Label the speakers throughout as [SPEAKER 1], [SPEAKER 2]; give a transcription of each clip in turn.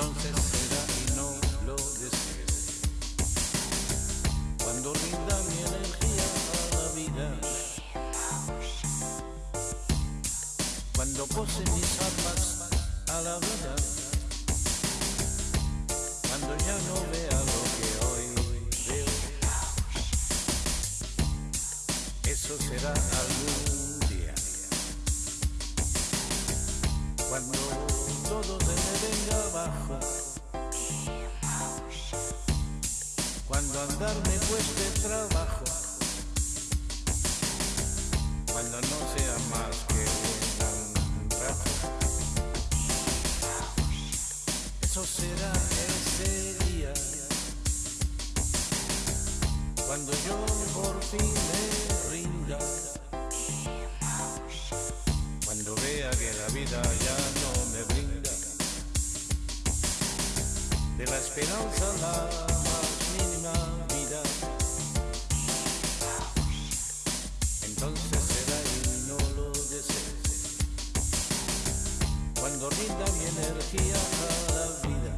[SPEAKER 1] entonces te da y no lo desees. Cuando rinda mi energía a la vida, cuando pose mis armas a la vida, cuando ya no vea lo que hoy veo, eso será algo. Cuando andar me cueste trabajo. Cuando no sea más que un rato. Eso será ese día, cuando yo por fin me rinda, cuando vea que la vida ya no de la esperanza la más mínima vida. Entonces será y no lo desees. Cuando rinda mi energía a la vida.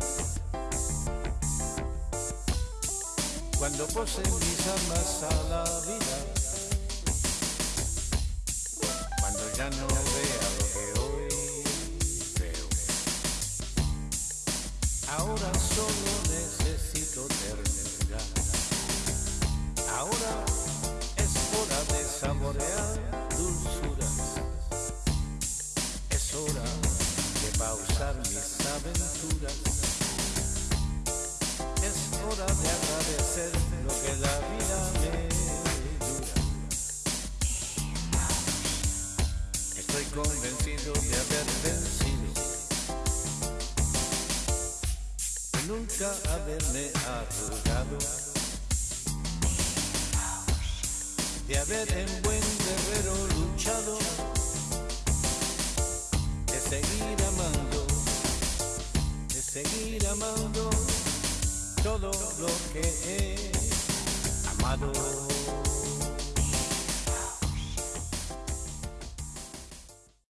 [SPEAKER 1] Cuando pose mis armas a la vida. Cuando ya no vea Ahora solo necesito terminar. Ahora es hora de saborear dulzuras. Es hora de pausar mis aventuras. Es hora de agradecer lo que la vida me dura. Estoy convencido de haber vencido. Nunca haberme arrugado. de haber en buen guerrero luchado, de seguir amando, de seguir amando todo lo que he amado.